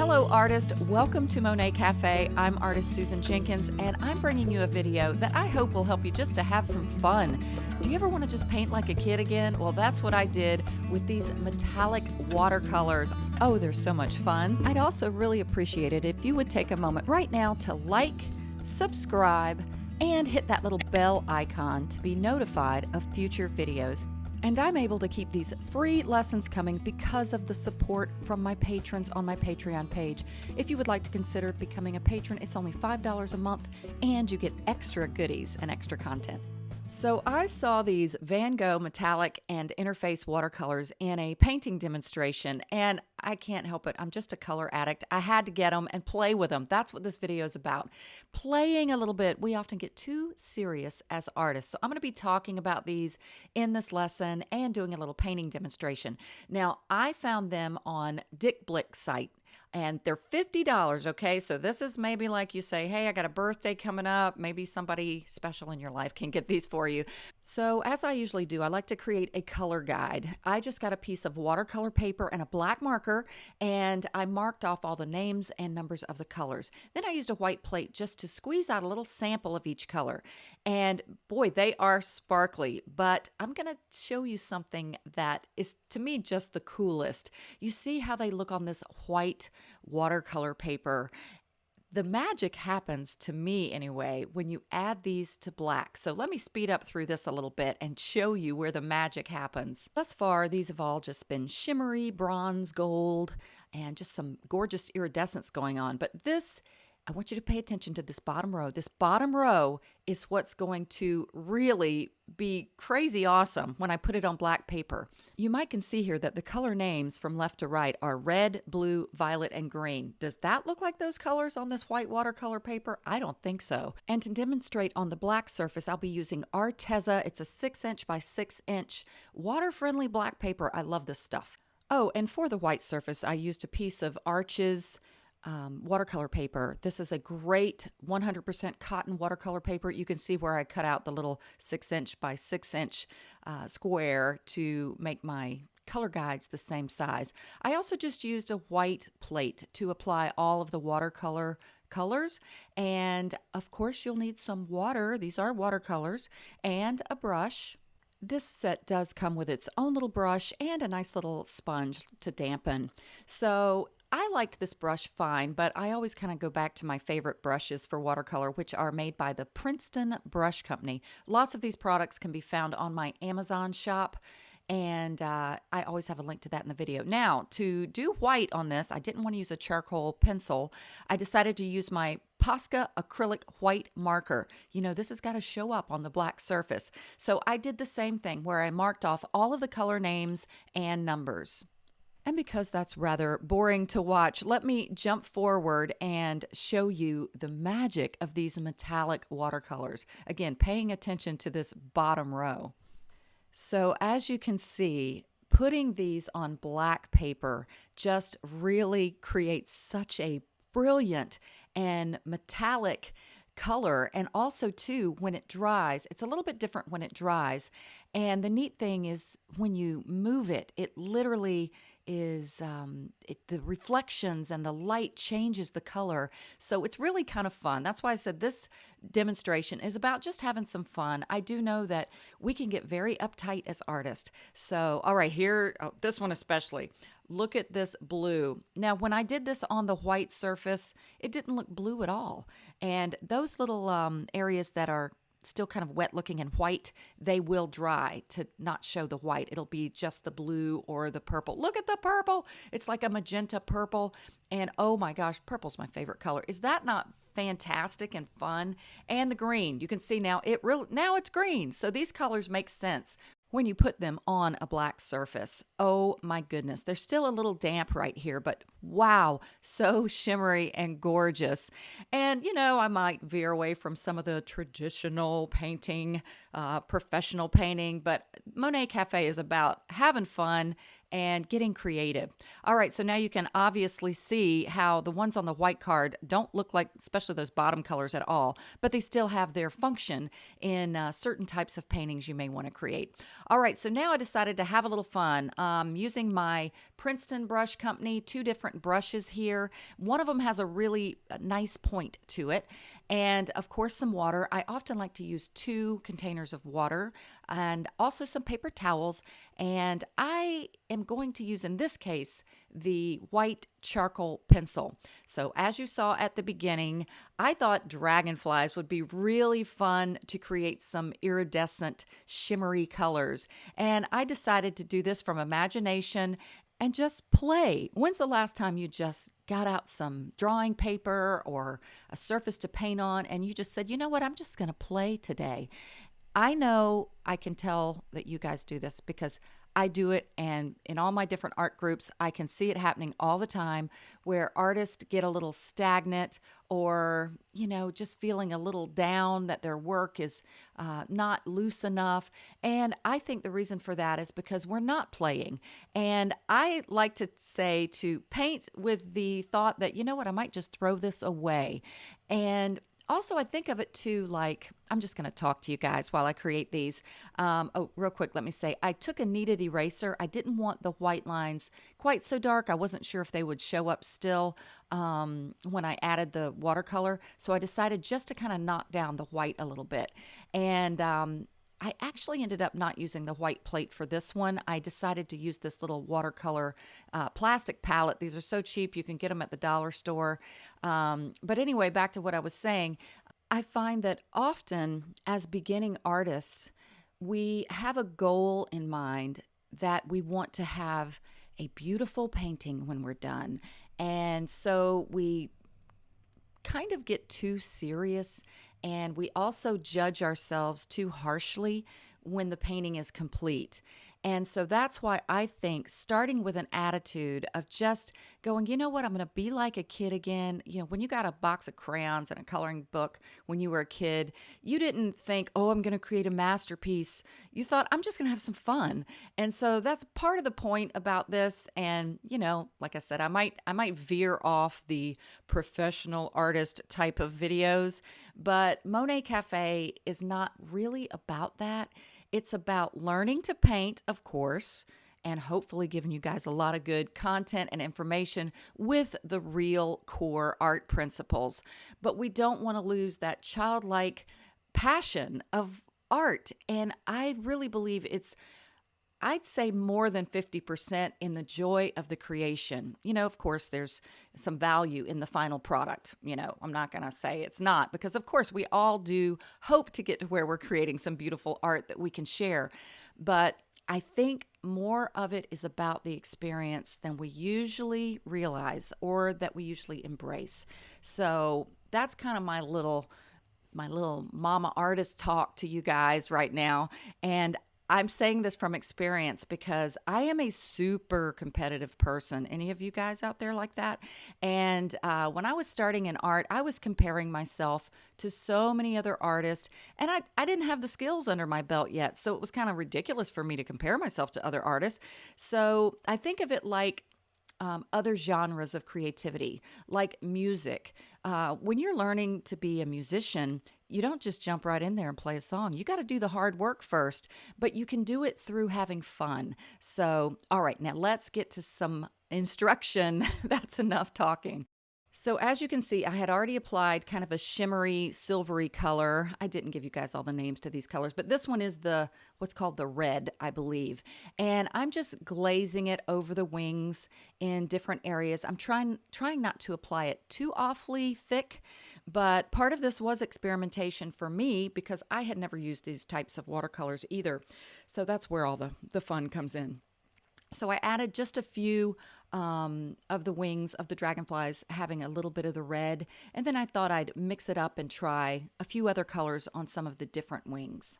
Hello, artist. Welcome to Monet Cafe. I'm artist Susan Jenkins, and I'm bringing you a video that I hope will help you just to have some fun. Do you ever want to just paint like a kid again? Well, that's what I did with these metallic watercolors. Oh, they're so much fun. I'd also really appreciate it if you would take a moment right now to like, subscribe, and hit that little bell icon to be notified of future videos. And I'm able to keep these free lessons coming because of the support from my patrons on my Patreon page. If you would like to consider becoming a patron, it's only $5 a month and you get extra goodies and extra content. So I saw these Van Gogh metallic and interference watercolors in a painting demonstration, and I can't help it. I'm just a color addict. I had to get them and play with them. That's what this video is about. Playing a little bit. We often get too serious as artists. So I'm going to be talking about these in this lesson and doing a little painting demonstration. Now, I found them on Dick Blick's site and they're $50. Okay. So this is maybe like you say, hey, I got a birthday coming up. Maybe somebody special in your life can get these for you. So, as I usually do, I like to create a color guide. I just got a piece of watercolor paper and a black marker, and I marked off all the names and numbers of the colors. Then I used a white plate just to squeeze out a little sample of each color. And boy, they are sparkly, but I'm going to show you something that is to me just the coolest. You see how they look on this white watercolor paper. The magic happens to me anyway when you add these to black. So let me speed up through this a little bit and show you where the magic happens. Thus far, these have all just been shimmery, bronze, gold, and just some gorgeous iridescence going on. But this I want you to pay attention to this bottom row. This bottom row is what's going to really be crazy awesome when I put it on black paper. You might can see here that the color names from left to right are red, blue, violet, and green. Does that look like those colors on this white watercolor paper? I don't think so. And to demonstrate on the black surface, I'll be using Arteza. It's a six inch by six inch water-friendly black paper. I love this stuff. Oh, and for the white surface, I used a piece of Arches um, watercolor paper. This is a great 100% cotton watercolor paper. You can see where I cut out the little six inch by six inch uh, square to make my color guides the same size. I also just used a white plate to apply all of the watercolor colors. And of course, you'll need some water. These are watercolors and a brush. This set does come with its own little brush and a nice little sponge to dampen. So I liked this brush fine, but I always kind of go back to my favorite brushes for watercolor, which are made by the Princeton Brush Company. Lots of these products can be found on my Amazon shop, and uh, I always have a link to that in the video. Now, to do white on this, I didn't want to use a charcoal pencil. I decided to use my Posca acrylic white marker. You know, this has got to show up on the black surface. So I did the same thing where I marked off all of the color names and numbers. And because that's rather boring to watch, let me jump forward and show you the magic of these metallic watercolors. Again, paying attention to this bottom row. So as you can see, putting these on black paper just really creates such a brilliant and metallic color and also too when it dries it's a little bit different when it dries and the neat thing is when you move it it literally is um, it, the reflections and the light changes the color. So it's really kind of fun. That's why I said this demonstration is about just having some fun. I do know that we can get very uptight as artists. So, all right, here, oh, this one especially. Look at this blue. Now, when I did this on the white surface, it didn't look blue at all. And those little um, areas that are still kind of wet looking and white, they will dry to not show the white. It'll be just the blue or the purple. Look at the purple. It's like a magenta purple. And oh my gosh, purple's my favorite color. Is that not fantastic and fun? And the green, you can see now it really now it's green. So these colors make sense when you put them on a black surface. Oh my goodness, they're still a little damp right here, but wow, so shimmery and gorgeous. And you know, I might veer away from some of the traditional painting, uh, professional painting, but Monet Cafe is about having fun and getting creative. All right, so now you can obviously see how the ones on the white card don't look like, especially those bottom colors at all, but they still have their function in uh, certain types of paintings you may want to create. All right, so now I decided to have a little fun um, using my Princeton Brush Company, two different brushes here. One of them has a really uh, nice point to it, and of course, some water. I often like to use two containers of water and also some paper towels. And I am going to use, in this case, the white charcoal pencil. So, as you saw at the beginning, I thought dragonflies would be really fun to create some iridescent, shimmery colors. And I decided to do this from imagination and just play. When's the last time you just got out some drawing paper or a surface to paint on and you just said, you know what, I'm just going to play today? I know I can tell that you guys do this because I do it, and in all my different art groups, I can see it happening all the time where artists get a little stagnant or, you know, just feeling a little down that their work is uh, not loose enough. And I think the reason for that is because we're not playing. And I like to say to paint with the thought that, you know what, I might just throw this away. And also, I think of it too like I'm just going to talk to you guys while I create these. Um, oh, real quick, let me say I took a kneaded eraser. I didn't want the white lines quite so dark. I wasn't sure if they would show up still um, when I added the watercolor. So I decided just to kind of knock down the white a little bit. And um, I actually ended up not using the white plate for this one. I decided to use this little watercolor uh, plastic palette. These are so cheap, you can get them at the dollar store. Um, but anyway, back to what I was saying, I find that often as beginning artists, we have a goal in mind that we want to have a beautiful painting when we're done. And so we kind of get too serious and we also judge ourselves too harshly when the painting is complete. And so that's why I think starting with an attitude of just going, you know what, I'm going to be like a kid again. You know, when you got a box of crayons and a coloring book when you were a kid, you didn't think, oh, I'm going to create a masterpiece. You thought, I'm just going to have some fun. And so that's part of the point about this. And, you know, like I said, I might, I might veer off the professional artist type of videos, but Monet Cafe is not really about that. It's about learning to paint, of course, and hopefully giving you guys a lot of good content and information with the real core art principles. But we don't want to lose that childlike passion of art. And I really believe it's I'd say more than 50% in the joy of the creation. You know, of course, there's some value in the final product. You know, I'm not going to say it's not because, of course, we all do hope to get to where we're creating some beautiful art that we can share. But I think more of it is about the experience than we usually realize or that we usually embrace. So that's kind of my little my little mama artist talk to you guys right now and I'm saying this from experience because I am a super competitive person. Any of you guys out there like that? And uh, when I was starting in art, I was comparing myself to so many other artists, and I, I didn't have the skills under my belt yet. So it was kind of ridiculous for me to compare myself to other artists. So I think of it like um, other genres of creativity, like music. Uh, when you're learning to be a musician, you don't just jump right in there and play a song. You got to do the hard work first, but you can do it through having fun. So, all right, now let's get to some instruction. That's enough talking. So as you can see, I had already applied kind of a shimmery, silvery color. I didn't give you guys all the names to these colors, but this one is the what's called the red, I believe. And I'm just glazing it over the wings in different areas. I'm trying trying not to apply it too awfully thick, but part of this was experimentation for me because I had never used these types of watercolors either. So that's where all the, the fun comes in. So I added just a few um, of the wings of the dragonflies having a little bit of the red. And then I thought I'd mix it up and try a few other colors on some of the different wings.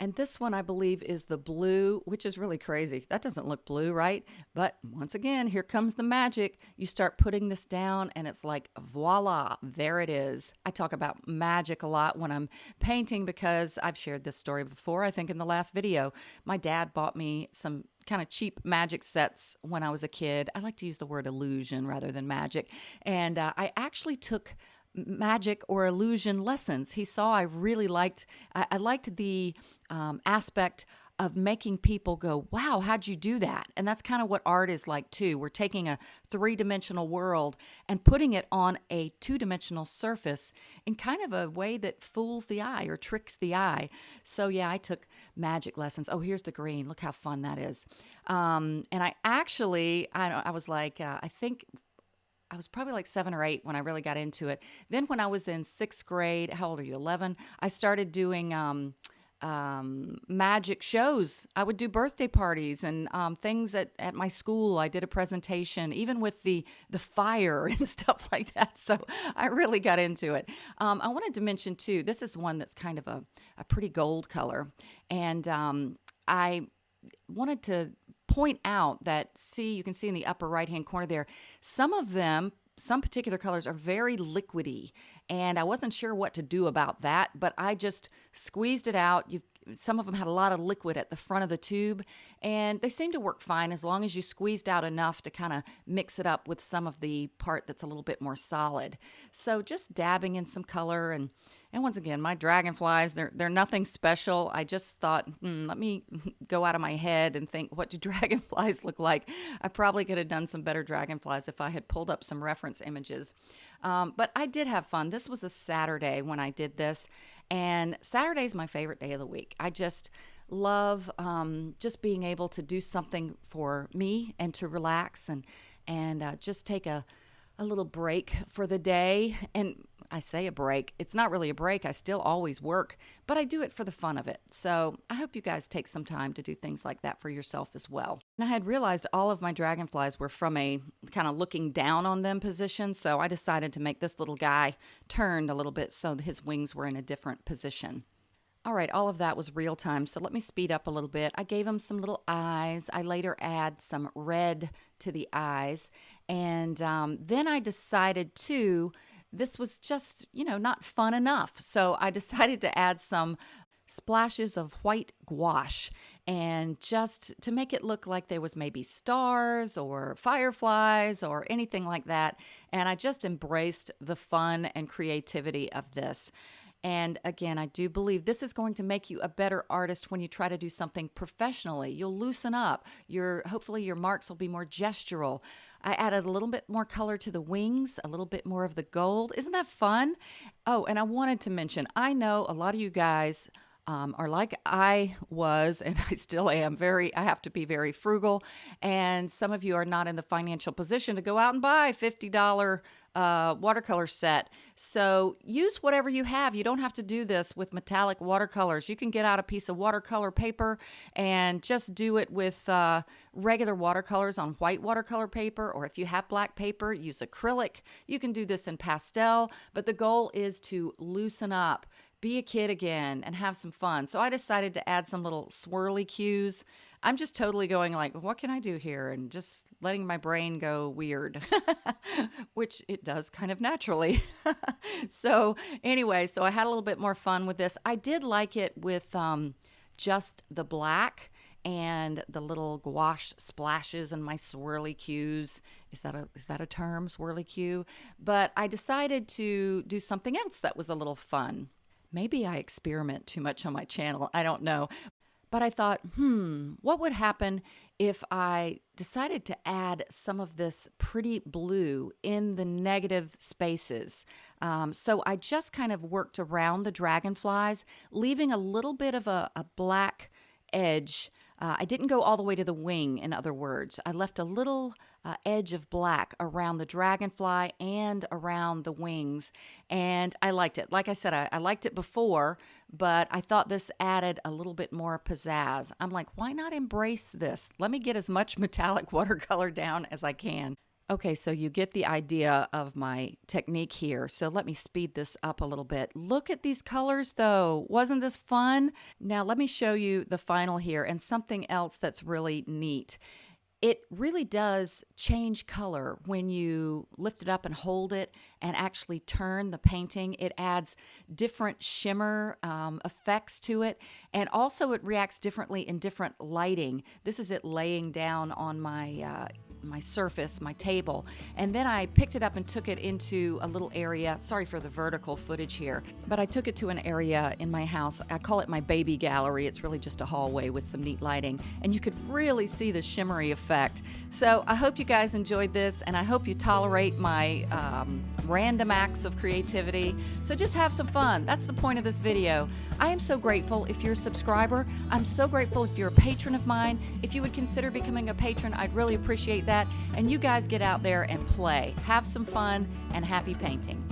And this one, I believe, is the blue, which is really crazy. That doesn't look blue, right? But once again, here comes the magic. You start putting this down, and it's like, voila, there it is. I talk about magic a lot when I'm painting because I've shared this story before, I think in the last video. My dad bought me some kind of cheap magic sets when I was a kid. I like to use the word illusion rather than magic. And uh, I actually took magic or illusion lessons. He saw I really liked I, I liked the um, aspect of making people go, wow, how'd you do that? And that's kind of what art is like too. We're taking a three dimensional world and putting it on a two dimensional surface in kind of a way that fools the eye or tricks the eye. So, yeah, I took magic lessons. Oh, here's the green. Look how fun that is. Um, and I actually, I, I was like, uh, I think I was probably like seven or eight when I really got into it. Then, when I was in sixth grade, how old are you? 11, I started doing. Um, um, magic shows. I would do birthday parties and um, things at, at my school. I did a presentation, even with the the fire and stuff like that. So I really got into it. Um, I wanted to mention too. This is one that's kind of a a pretty gold color, and um, I wanted to point out that see you can see in the upper right hand corner there some of them some particular colors are very liquidy and I wasn't sure what to do about that, but I just squeezed it out. You some of them had a lot of liquid at the front of the tube and they seemed to work fine as long as you squeezed out enough to kind of mix it up with some of the part that's a little bit more solid. So just dabbing in some color and and once again, my dragonflies, they're, they're nothing special. I just thought, hmm, let me go out of my head and think, what do dragonflies look like? I probably could have done some better dragonflies if I had pulled up some reference images. Um, but I did have fun. This was a Saturday when I did this. And Saturday is my favorite day of the week. I just love um, just being able to do something for me and to relax and, and uh, just take a, a little break for the day. And I say a break. It's not really a break. I still always work, but I do it for the fun of it. So I hope you guys take some time to do things like that for yourself as well. And I had realized all of my dragonflies were from a kind of looking down on them position. So I decided to make this little guy turned a little bit so his wings were in a different position. All right, all of that was real time. So let me speed up a little bit. I gave him some little eyes. I later add some red to the eyes. And um, then I decided to this was just, you know, not fun enough. So I decided to add some splashes of white gouache and just to make it look like there was maybe stars or fireflies or anything like that. And I just embraced the fun and creativity of this. And again, I do believe this is going to make you a better artist when you try to do something professionally. You'll loosen up. Your hopefully your marks will be more gestural. I added a little bit more color to the wings, a little bit more of the gold. Isn't that fun? Oh, and I wanted to mention, I know a lot of you guys um, are like I was, and I still am very, I have to be very frugal. And some of you are not in the financial position to go out and buy $50 uh, watercolor set. So use whatever you have. You don't have to do this with metallic watercolors. You can get out a piece of watercolor paper and just do it with uh, regular watercolors on white watercolor paper, or if you have black paper, use acrylic. You can do this in pastel, but the goal is to loosen up be a kid again and have some fun. So I decided to add some little swirly cues. I'm just totally going like, what can I do here? And just letting my brain go weird, which it does kind of naturally. so anyway, so I had a little bit more fun with this. I did like it with um, just the black and the little gouache splashes and my swirly cues. Is that a is that a term, swirly cue? But I decided to do something else that was a little fun. Maybe I experiment too much on my channel. I don't know. But I thought, hmm, what would happen if I decided to add some of this pretty blue in the negative spaces? Um, so I just kind of worked around the dragonflies, leaving a little bit of a, a black edge uh, I didn't go all the way to the wing, in other words. I left a little uh, edge of black around the dragonfly and around the wings, and I liked it. Like I said, I, I liked it before, but I thought this added a little bit more pizzazz. I'm like, why not embrace this? Let me get as much metallic watercolor down as I can. Okay, so you get the idea of my technique here. So let me speed this up a little bit. Look at these colors though. Wasn't this fun? Now let me show you the final here and something else that's really neat. it really does change color when you lift it up and hold it and actually turn the painting. It adds different shimmer um, effects to it, and also it reacts differently in different lighting. This is it laying down on my uh, my surface, my table, and then I picked it up and took it into a little area. Sorry for the vertical footage here, but I took it to an area in my house. I call it my baby gallery. It's really just a hallway with some neat lighting, and you could really see the shimmery effect. So I hope you guys enjoyed this, and I hope you tolerate my um, random acts of creativity. So just have some fun. That's the point of this video. I am so grateful if you're a subscriber. I'm so grateful if you're a patron of mine. If you would consider becoming a patron, I'd really appreciate that that. And you guys get out there and play. Have some fun and happy painting.